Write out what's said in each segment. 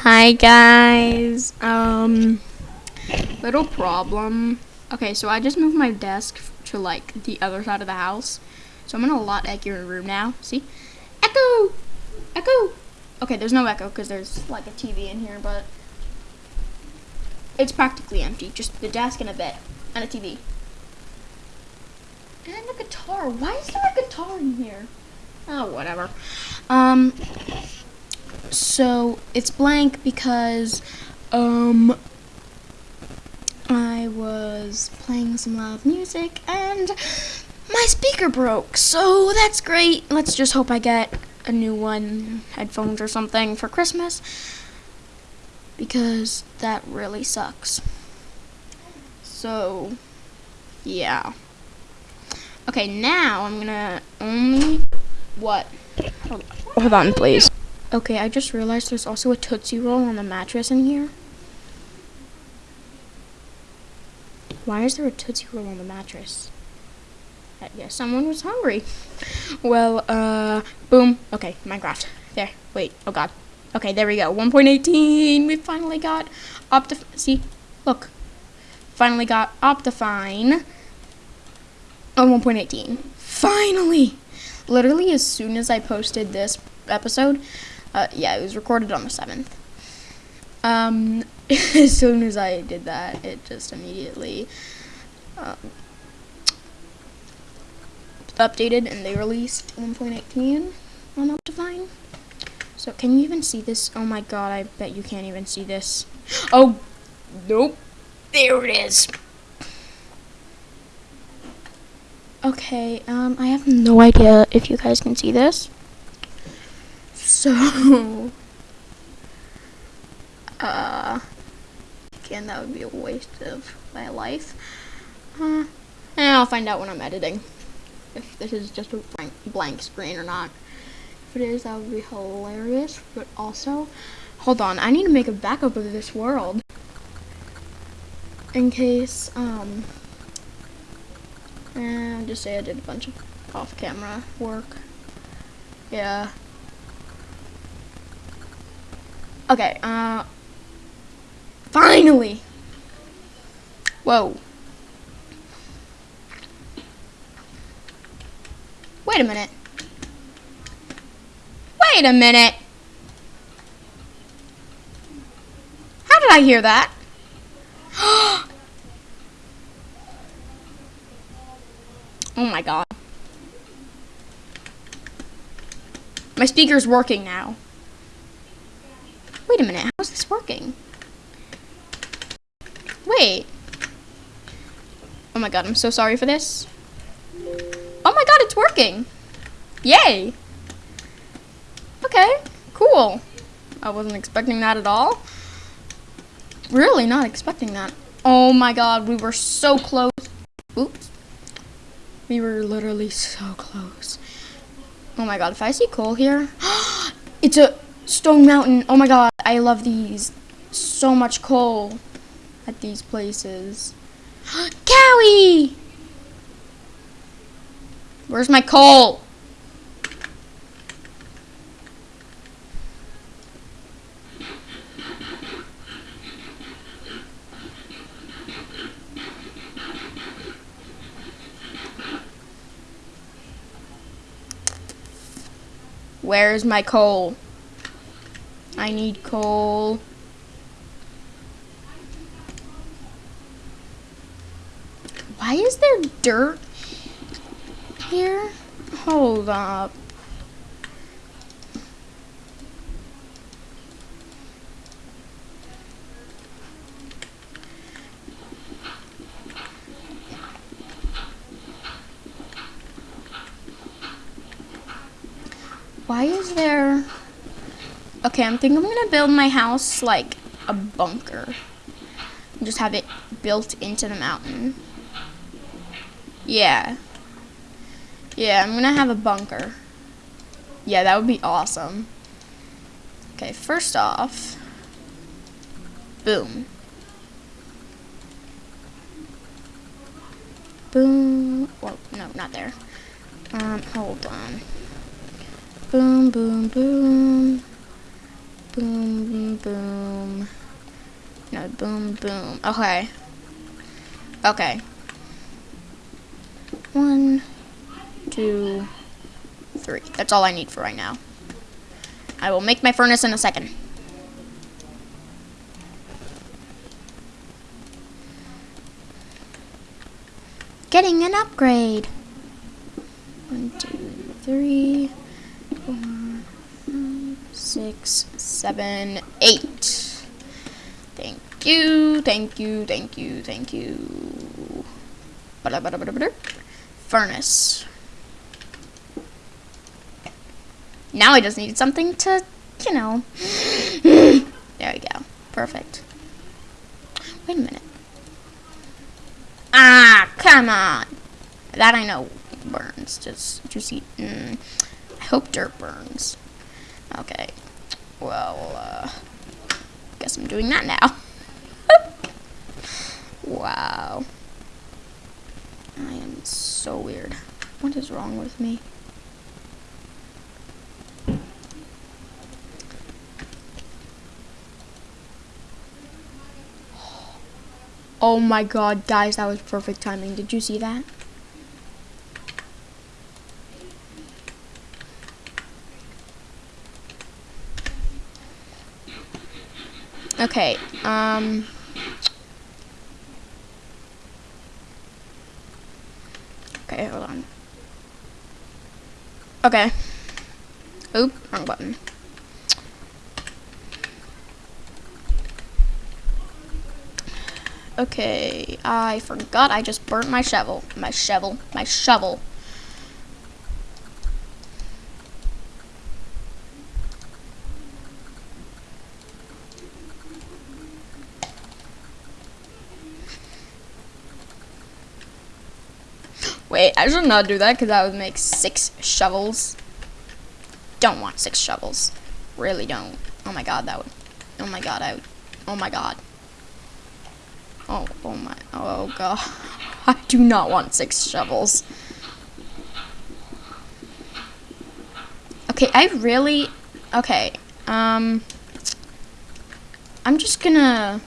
Hi guys. Um little problem. Okay, so I just moved my desk to like the other side of the house. So I'm in a lot echoer room now. See? Echo! Echo! Okay, there's no echo because there's like a TV in here, but it's practically empty. Just the desk and a bed and a TV. And a guitar. Why is there a guitar in here? Oh, whatever. Um, so it's blank because, um, I was playing some loud music and my speaker broke. So that's great. Let's just hope I get a new one, headphones or something for Christmas because that really sucks. So, yeah. Okay, now I'm gonna only what? Hold on, hold on please. Okay, I just realized there's also a Tootsie Roll on the mattress in here. Why is there a Tootsie Roll on the mattress? I guess someone was hungry. Well, uh, boom. Okay, Minecraft. There. Wait. Oh, God. Okay, there we go. 1.18. We finally got Optif... See? Look. Finally got Optifine on 1.18. Finally! Literally, as soon as I posted this episode, uh, yeah, it was recorded on the 7th. Um, as soon as I did that, it just immediately um, updated and they released 1.18 on Optifine. So can you even see this? Oh my god, I bet you can't even see this. Oh, nope. There it is. Okay, um, I have no idea if you guys can see this. So, uh, again, that would be a waste of my life. Uh, and I'll find out when I'm editing if this is just a blank, blank screen or not. If it is, that would be hilarious. But also, hold on, I need to make a backup of this world in case, um, and just say I did a bunch of off-camera work. Yeah. Okay, uh, finally! Whoa. Wait a minute. Wait a minute. How did I hear that? Oh my god. My speaker's working now. Wait a minute, how is this working? Wait. Oh my god, I'm so sorry for this. Oh my god, it's working. Yay. Okay, cool. I wasn't expecting that at all. Really not expecting that. Oh my god, we were so close. Oops. We were literally so close. Oh my god, if I see coal here, it's a stone mountain. Oh my god, I love these. So much coal at these places. Cowie! Where's my coal? Where's my coal? I need coal. Why is there dirt here? Hold up. Why is there... Okay, I'm thinking I'm to build my house like a bunker. Just have it built into the mountain. Yeah. Yeah, I'm to have a bunker. Yeah, that would be awesome. Okay, first off... Boom. Boom. Well, no, not there. Um, hold on. Boom, boom, boom. Boom, boom, boom. No, boom, boom. Okay. Okay. One, two, three. That's all I need for right now. I will make my furnace in a second. Getting an upgrade. One, two, three, four, six, seven, eight. Thank you, thank you, thank you, thank you. Furnace. Now I just need something to, you know. there we go. Perfect. Wait a minute. Ah, come on. That I know burns. Just, just eat. Mm, I hope dirt burns. Okay. Well, uh, guess I'm doing that now. wow. I am so weird. What is wrong with me? Oh my god, guys, that was perfect timing. Did you see that? Okay, um... Okay, hold on. Okay. Oop, wrong button. Okay, I forgot I just burnt my shovel. My shovel. My shovel. Wait, I should not do that because that would make six shovels. Don't want six shovels. Really don't. Oh my god, that would. Oh my god, I would. Oh my god. Oh, oh my. Oh god. I do not want six shovels. Okay, I really. Okay. Um. I'm just gonna.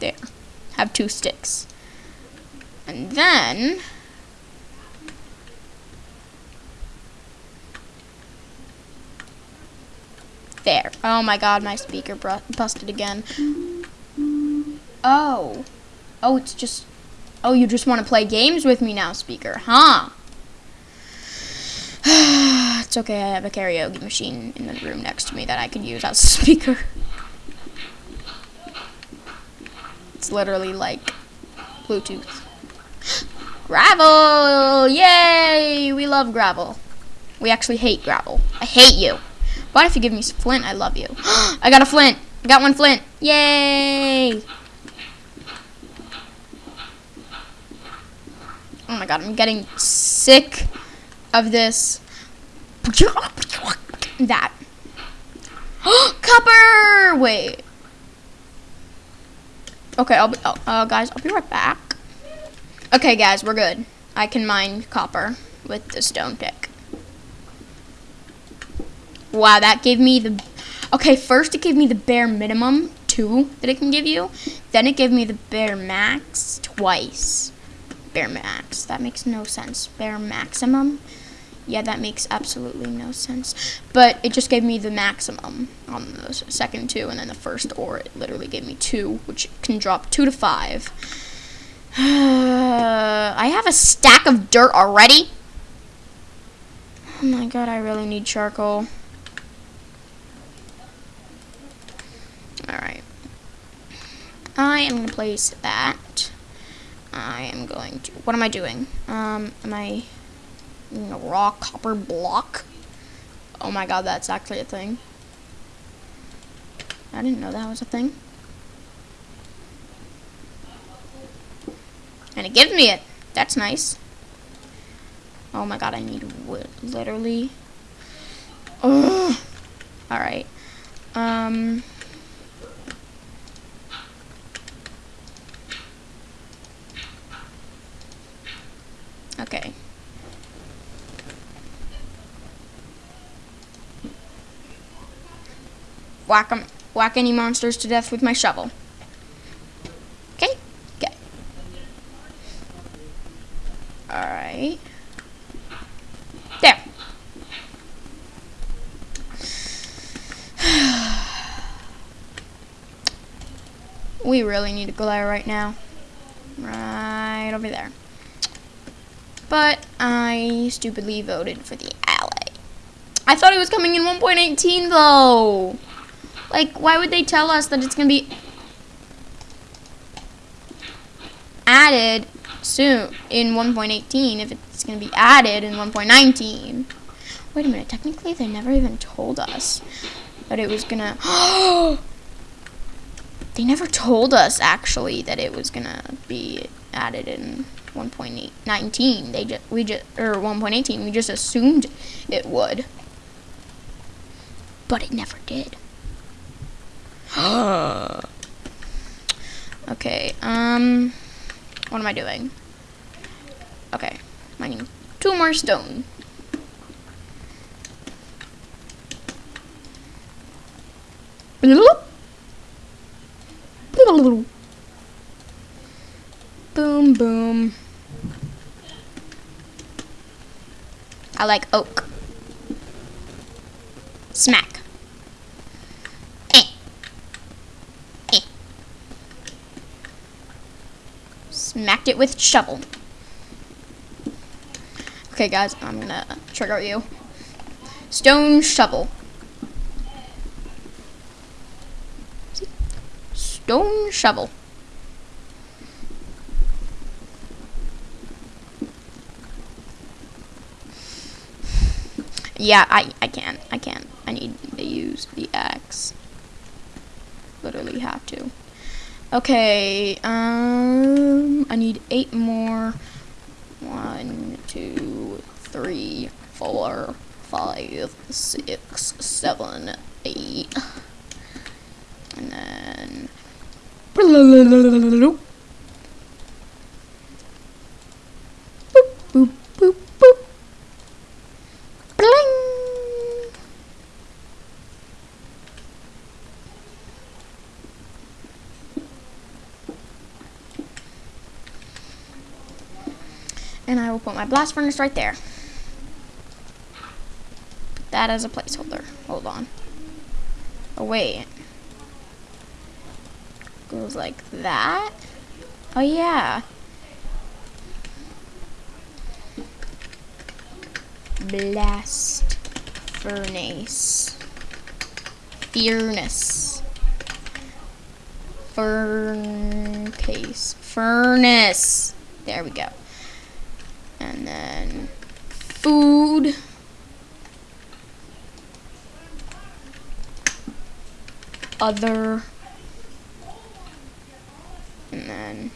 There have two sticks. And then there. Oh my god, my speaker busted again. Oh. Oh, it's just Oh, you just want to play games with me now, speaker, huh? it's okay, I have a karaoke machine in the room next to me that I can use as a speaker. It's literally like Bluetooth. gravel! Yay! We love gravel. We actually hate gravel. I hate you. But if you give me some flint, I love you. I got a flint. I got one flint. Yay! Oh my god, I'm getting sick of this. That. Copper! Wait. Okay, I'll be, oh, uh, guys, I'll be right back. Okay, guys, we're good. I can mine copper with the stone pick. Wow, that gave me the... Okay, first it gave me the bare minimum, two, that it can give you. Then it gave me the bare max twice. Bare max. That makes no sense. Bare maximum yeah, that makes absolutely no sense. But it just gave me the maximum on the second two, and then the first or it literally gave me two, which can drop two to five. I have a stack of dirt already. Oh my god, I really need charcoal. Alright. I am going to place that. I am going to... What am I doing? Um, am I raw copper block. Oh my god, that's actually a thing. I didn't know that was a thing. And it gives me it. That's nice. Oh my god, I need wood. Literally. Ugh. Alright. Um... Okay. Whack 'em, whack any monsters to death with my shovel. Okay? Okay. Alright. There. we really need a glare right now. Right over there. But I stupidly voted for the Allay. I thought it was coming in 1.18 though. Like, why would they tell us that it's going to be added soon in 1.18 if it's going to be added in 1.19? Wait a minute, technically they never even told us that it was going to... they never told us, actually, that it was going to be added in 1.19. They just, we just, or 1.18, we just assumed it would. But it never did. Okay, um, what am I doing? Okay, mining two more stone. Boom, boom. I like oak. Smack. Smacked it with shovel. Okay, guys, I'm gonna trigger you. Stone shovel. Stone shovel. Yeah, I, I can't. I can't. I need to use the axe. Literally have to. Okay, um, I need eight more. One, two, three, four, five, six, seven, eight. And then... And I will put my blast furnace right there. Put that as a placeholder. Hold on. Oh, wait. Goes like that. Oh, yeah. Blast furnace. Furnace. Fern case. Furnace. There we go. And then food. Other. And then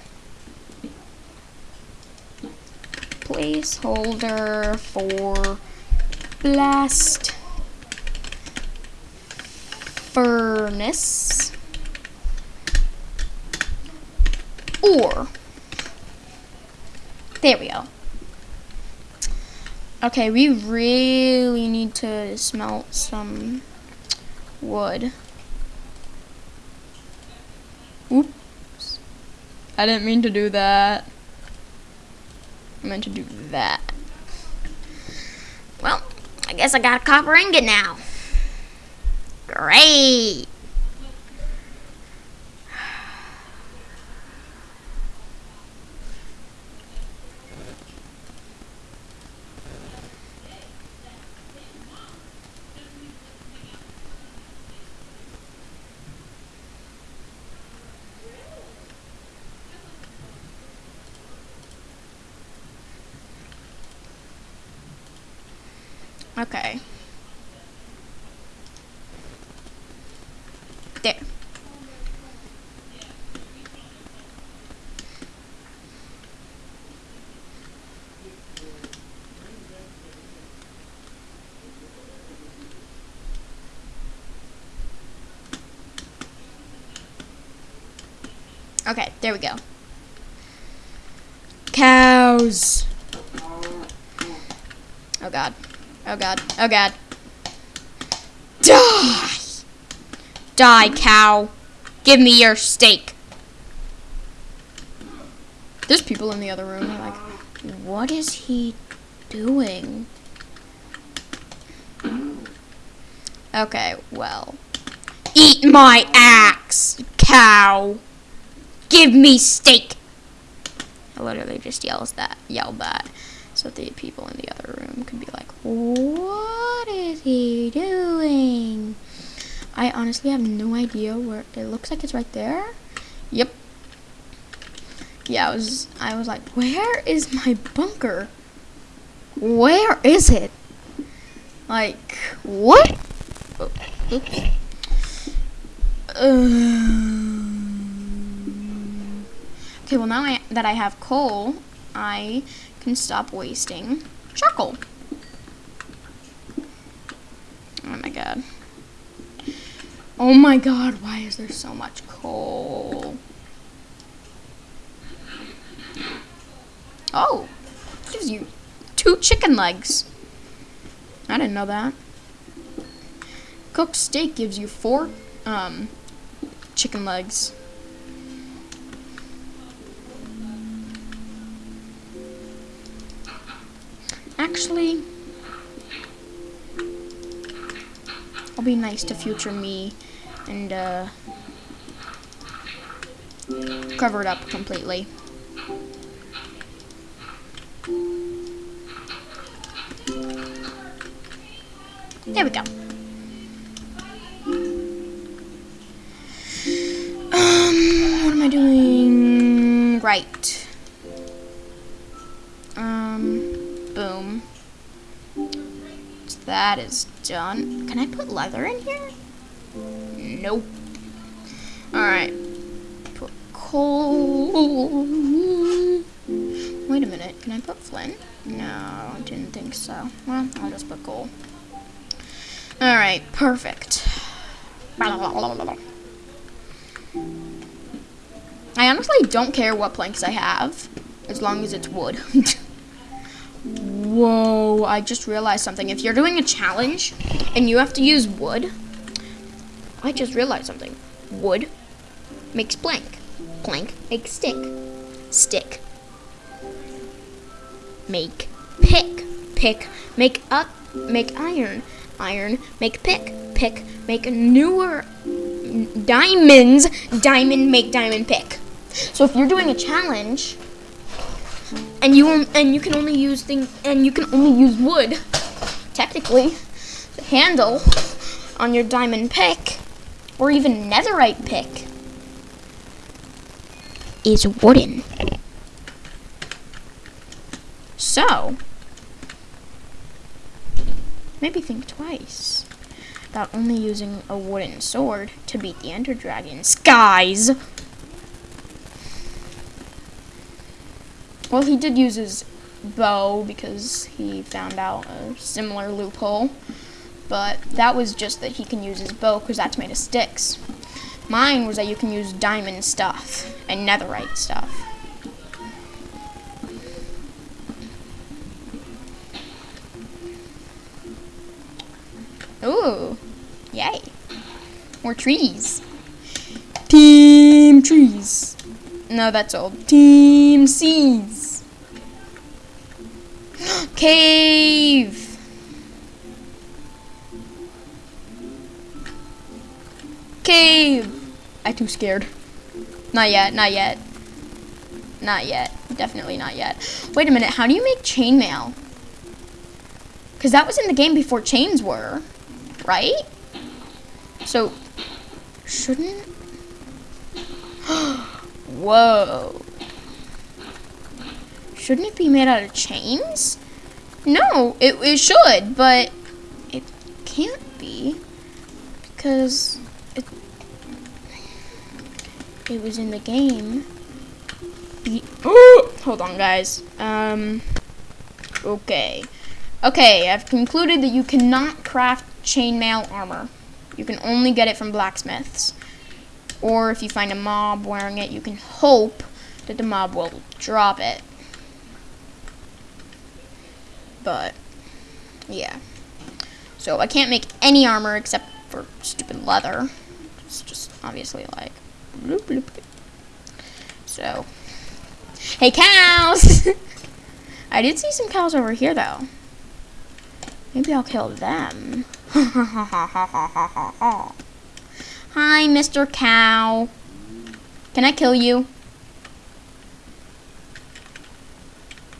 placeholder for blast furnace or there we go okay we really need to smelt some wood oops I didn't mean to do that I meant to do that. Well, I guess I got a copper ingot now. Great. Okay. There. Okay, there we go. Cows. Oh god. Oh god. Oh god. Die! Die, cow. Give me your steak. There's people in the other room. Like, what is he doing? Okay, well. Eat my axe, cow. Give me steak. I literally just yells that, yelled that, so the people in the other room could be like, "What is he doing?" I honestly have no idea where. It looks like it's right there. Yep. Yeah, I was. I was like, "Where is my bunker? Where is it?" Like, what? Oh, oops. Um, okay, well now I, that I have coal, I can stop wasting charcoal. Oh my god. Oh my god, why is there so much coal? Oh, gives you two chicken legs. I didn't know that. Cooked steak gives you four um, chicken legs. Actually, I'll be nice to future me and uh, cover it up completely. There we go. Um, what am I doing? Right. Um, boom. So that is done. Can I put leather in here? Nope. Alright. Put coal. Wait a minute. Can I put flint? No, I didn't think so. Well, I'll just put coal. Alright, perfect. I honestly don't care what planks I have, as long as it's wood. Whoa, I just realized something. If you're doing a challenge and you have to use wood, I just realized something. Wood makes plank. Plank makes stick. Stick. Make pick. Pick make up make iron iron, make pick, pick, make newer diamonds, diamond, make diamond pick. So if you're doing a challenge, and you and you can only use thing and you can only use wood, technically, the handle on your diamond pick, or even netherite pick, is wooden. So, maybe think twice about only using a wooden sword to beat the Ender Dragons. Guys! Well, he did use his bow because he found out a similar loophole. But that was just that he can use his bow because that's made of sticks. Mine was that you can use diamond stuff and netherite stuff. Ooh, yay. More trees. Team trees. No, that's old. Team seeds. Cave. Cave. I too scared. Not yet, not yet. Not yet. Definitely not yet. Wait a minute, how do you make chainmail? Because that was in the game before chains were right? So, shouldn't... Whoa. Shouldn't it be made out of chains? No, it, it should, but it can't be because it, it was in the game. Hold on, guys. Um, okay. Okay, I've concluded that you cannot craft chainmail armor. You can only get it from blacksmiths. Or if you find a mob wearing it, you can hope that the mob will drop it. But, yeah. So I can't make any armor except for stupid leather. It's just obviously like. bloop, bloop. So. Hey, cows! I did see some cows over here, though. Maybe I'll kill them. Hi, Mr. Cow. Can I kill you?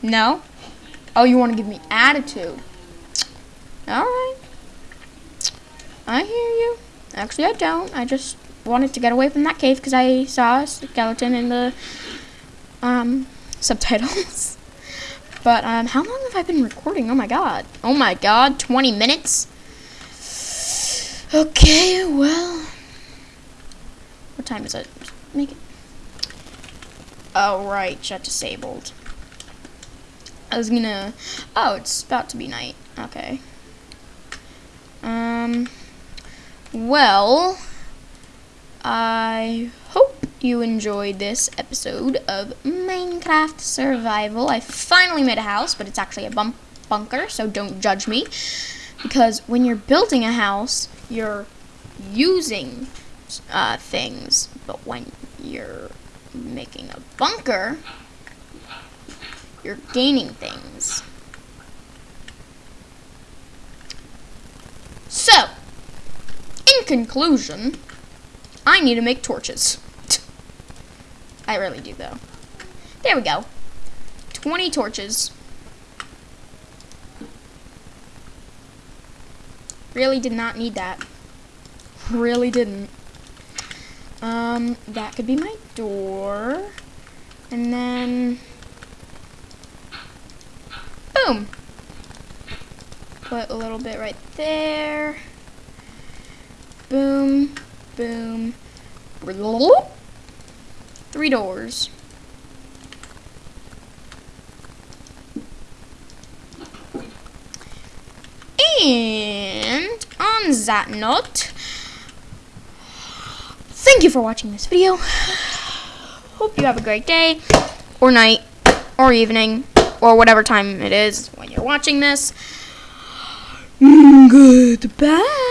No? Oh, you want to give me attitude. Alright. I hear you. Actually, I don't. I just wanted to get away from that cave because I saw a skeleton in the um, subtitles. but um, how long have I been recording? Oh my god. Oh my god, 20 minutes? Okay, well. What time is it? Make it. Oh, right. Shut disabled. I was gonna. Oh, it's about to be night. Okay. Um. Well, I hope you enjoyed this episode of Minecraft Survival. I finally made a house, but it's actually a bump bunker, so don't judge me. Because when you're building a house, you're using uh, things, but when you're making a bunker, you're gaining things. So, in conclusion, I need to make torches. I really do, though. There we go. 20 torches. Really did not need that. Really didn't. Um, that could be my door. And then... Boom! Put a little bit right there. Boom, boom. Three doors. And on that note, thank you for watching this video. Hope you have a great day, or night, or evening, or whatever time it is when you're watching this. Mm, goodbye.